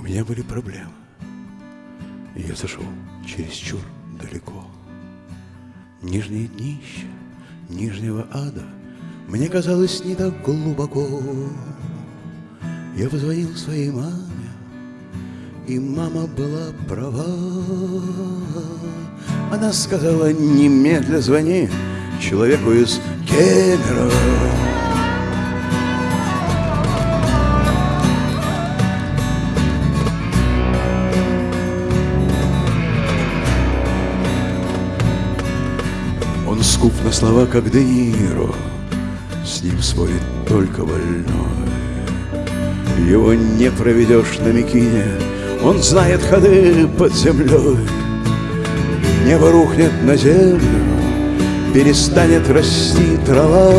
меня были проблемы. И я зашел чересчур далеко. Нижнее днище нижнего ада Мне казалось не так глубоко. Я позвонил своей маме, и мама была права. Она сказала, немедля звони человеку из Кемера. Скуп на слова, как Де Ниро, С ним спорит только больной. Его не проведешь на Микине, Он знает ходы под землей. Небо рухнет на землю, Перестанет расти трава.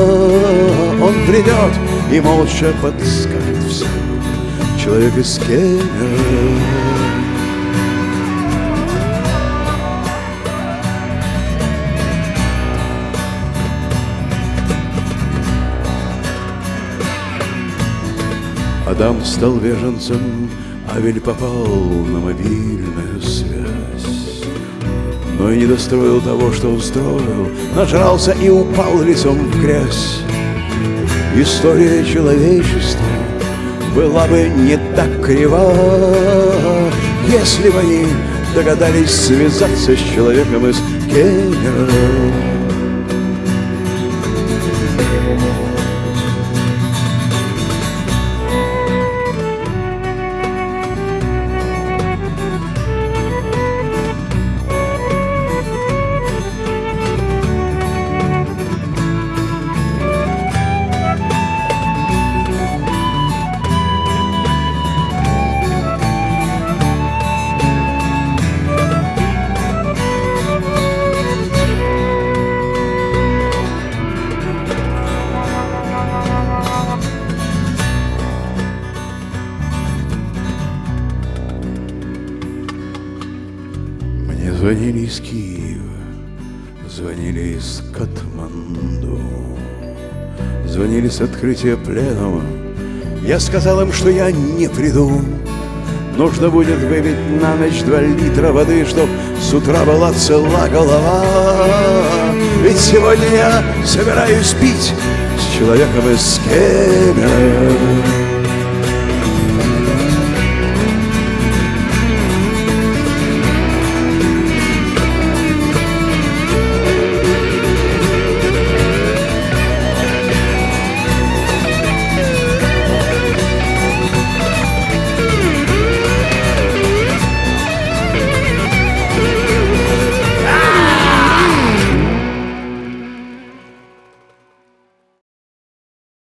Он придет и молча подскажет все. Человек из Кемера. Адам стал беженцем, Авель попал на мобильную связь. Но и не достроил того, что устроил, Нажрался и упал лицом в грязь. История человечества была бы не так крива, Если бы они догадались связаться с человеком из Кемера. Звонили из Киева, звонили из Катманду, звонили с открытия пленума. Я сказал им, что я не приду. Нужно будет выпить на ночь два литра воды, чтоб с утра была цела голова. Ведь сегодня я собираюсь пить с человеком из Кемера.